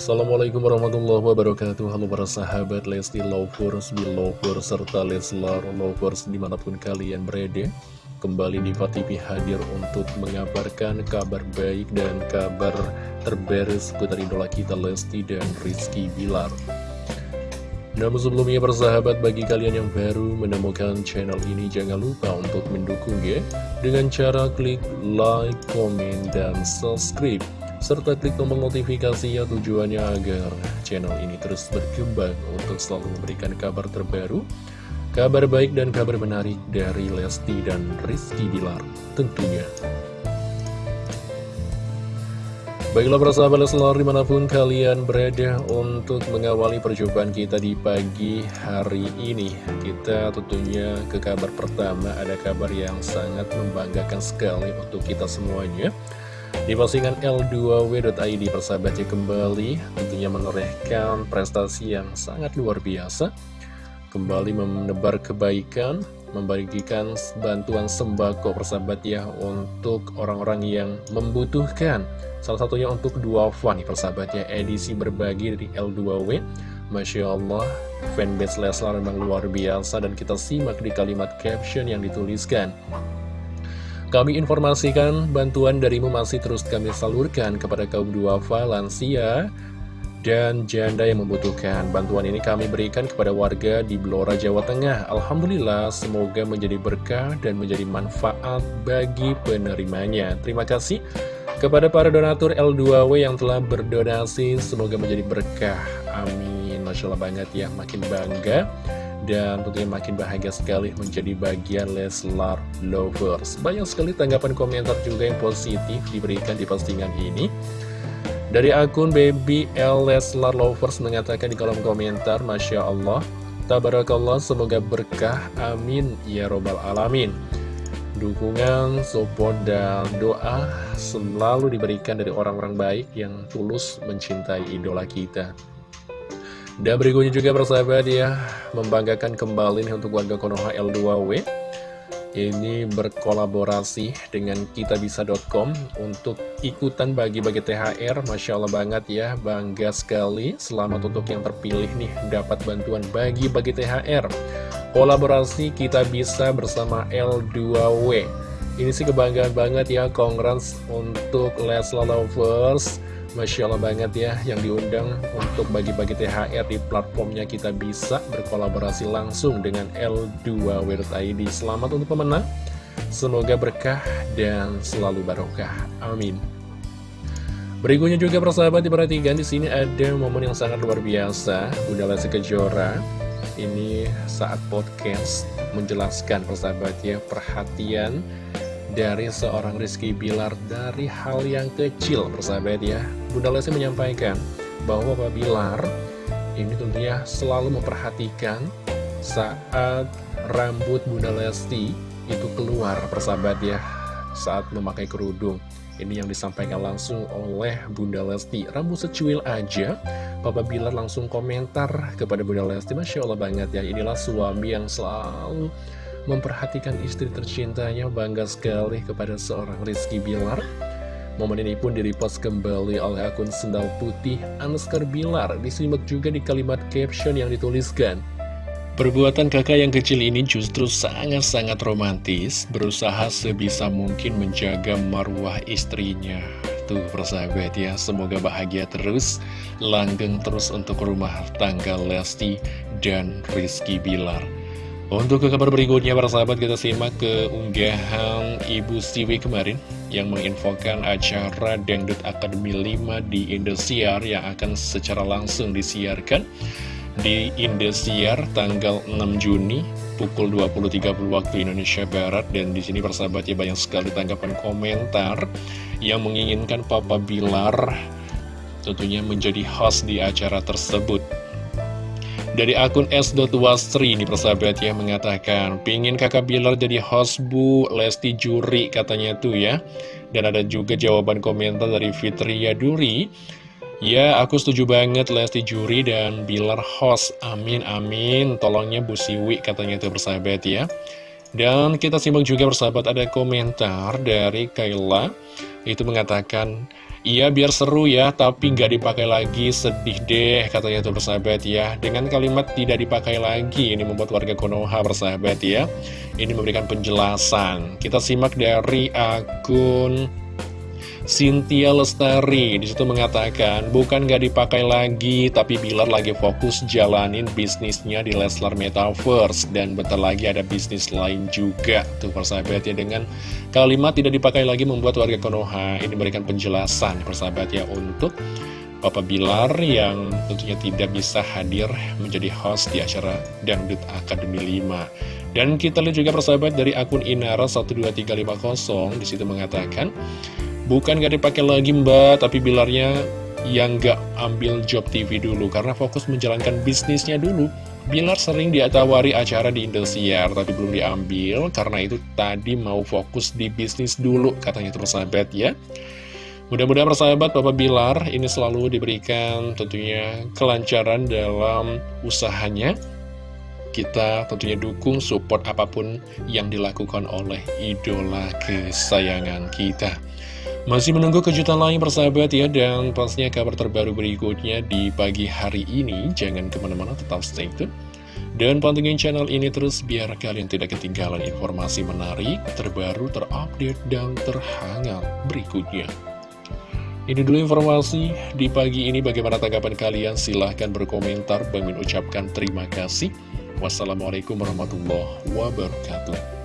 Assalamualaikum warahmatullahi wabarakatuh. Halo para sahabat Lesti Lovers, Belovers, serta Leslar Lovers di mana pun kalian berada. Kembali di TV hadir untuk mengabarkan kabar baik dan kabar terbaru seputar idola kita Lesti dan Rizky Bilar. Namun sebelumnya persahabat bagi kalian yang baru menemukan channel ini jangan lupa untuk mendukungnya dengan cara klik like, komen, dan subscribe serta klik tombol notifikasi ya tujuannya agar channel ini terus berkembang untuk selalu memberikan kabar terbaru, kabar baik dan kabar menarik dari Lesti dan Rizky Bilar tentunya. Baiklah persahabat Leslar di mana pun kalian berada untuk mengawali perjumpaan kita di pagi hari ini Kita tentunya ke kabar pertama ada kabar yang sangat membanggakan sekali untuk kita semuanya di postingan L2W.id persahabatnya kembali tentunya menorehkan prestasi yang sangat luar biasa. Kembali menebar kebaikan, membagikan bantuan sembako persahabat ya untuk orang-orang yang membutuhkan. Salah satunya untuk dua nih persahabat ya edisi berbagi dari L2W Masya Allah, fanbase Leslar memang luar biasa dan kita simak di kalimat caption yang dituliskan kami informasikan bantuan darimu masih terus kami salurkan kepada kaum duafa, lansia, dan janda yang membutuhkan. Bantuan ini kami berikan kepada warga di Blora, Jawa Tengah. Alhamdulillah, semoga menjadi berkah dan menjadi manfaat bagi penerimanya. Terima kasih kepada para donatur L2W yang telah berdonasi. Semoga menjadi berkah. Amin. Masya Allah banget ya, makin bangga dan tentunya makin bahagia sekali menjadi bagian Leslar Lovers. Banyak sekali tanggapan komentar juga yang positif diberikan di postingan ini. Dari akun Baby L Leslar Lovers mengatakan di kolom komentar, Masya Allah, Tabarakallah, semoga berkah, amin, ya robbal alamin. Dukungan, support, dan doa selalu diberikan dari orang-orang baik yang tulus mencintai idola kita. Dan berikutnya juga persahabat ya Membanggakan kembali nih untuk warga Konoha L2W Ini berkolaborasi dengan kitabisa.com Untuk ikutan bagi-bagi THR Masya Allah banget ya Bangga sekali. Selamat untuk yang terpilih nih Dapat bantuan bagi-bagi THR Kolaborasi kita bisa bersama L2W Ini sih kebanggaan banget ya Congrats untuk Lesla Lovers Masya Allah banget ya yang diundang untuk bagi-bagi THR di platformnya kita bisa berkolaborasi langsung dengan L2W.id Selamat untuk pemenang, semoga berkah dan selalu barokah. Amin. Berikutnya juga persahabat diperhatikan di sini ada momen yang sangat luar biasa Bunda Lesti Kejora ini saat podcast menjelaskan persahabat ya perhatian dari seorang Rizky Bilar dari hal yang kecil persahabat ya. Bunda Lesti menyampaikan bahwa Pak Bilar ini tentunya selalu memperhatikan saat rambut Bunda Lesti itu keluar persahabat ya saat memakai kerudung. Ini yang disampaikan langsung oleh Bunda Lesti. Rambut secuil aja Papa Bilar langsung komentar kepada Bunda Lesti. Masya Allah banget ya Inilah suami yang selalu memperhatikan istri tercintanya bangga sekali kepada seorang Rizky Bilar. Momen ini pun direpost kembali oleh akun Sendal Putih Anuskar Bilar. Disimak juga di kalimat caption yang dituliskan. Perbuatan kakak yang kecil ini justru sangat-sangat romantis, berusaha sebisa mungkin menjaga marwah istrinya. Tuh persahabat ya, semoga bahagia terus, langgeng terus untuk rumah tangga Lesti dan Rizky Bilar. Untuk ke kabar berikutnya para sahabat kita simak ke unggahan Ibu Siwi kemarin yang menginfokan acara Dangdut Akademi 5 di Indosiar yang akan secara langsung disiarkan di Indosiar tanggal 6 Juni pukul 20.30 waktu Indonesia Barat dan di sini persahabatnya banyak sekali tanggapan komentar yang menginginkan Papa Bilar tentunya menjadi host di acara tersebut. Dari akun S.Wasri ini persahabat ya mengatakan Pingin kakak Bilar jadi host bu Lesti Juri katanya tuh ya. Dan ada juga jawaban komentar dari Fitria Duri Ya aku setuju banget Lesti Juri dan Bilar host. Amin amin. Tolongnya Bu Siwi katanya tuh persahabat ya. Dan kita simak juga persahabat ada komentar dari Kayla. Itu mengatakan Iya biar seru ya, tapi nggak dipakai lagi, sedih deh katanya tuh persahabat ya. Dengan kalimat tidak dipakai lagi, ini membuat warga Konoha persahabat ya. Ini memberikan penjelasan. Kita simak dari akun Cynthia Lestari di situ mengatakan bukan gak dipakai lagi tapi Bilar lagi fokus jalanin bisnisnya di Leslar Metaverse. Dan bentar lagi ada bisnis lain juga. Tuh persahabat ya dengan kalimat tidak dipakai lagi membuat warga Konoha. Ini memberikan penjelasan persahabat ya untuk Papa Bilar yang tentunya tidak bisa hadir menjadi host di acara Dangdut Akademi 5 dan kita lihat juga persahabat dari akun Inara 12350 di situ mengatakan Bukan gak dipakai lagi mbak, tapi bilarnya yang gak ambil job TV dulu karena fokus menjalankan bisnisnya dulu. Bilar sering diatawari acara di Indosiar tapi belum diambil karena itu tadi mau fokus di bisnis dulu katanya terus sahabat ya. Mudah-mudahan persahabat Bapak Bilar ini selalu diberikan tentunya kelancaran dalam usahanya. Kita tentunya dukung support apa pun yang dilakukan oleh idola kesayangan kita. Masih menunggu kejutan lain persahabat ya. Dan pastinya kabar terbaru berikutnya di pagi hari ini. Jangan ke mana-mana tetap stay tune. Dan pantengin channel ini terus biar kalian tidak ketinggalan informasi menarik Terbaru, terupdate, dan terhangat berikutnya. Ini dulu informasi di pagi ini. Bagaimana tanggapan kalian? Silahkan berkomentar. Bang ucapkan terima kasih. Wassalamualaikum warahmatullahi wabarakatuh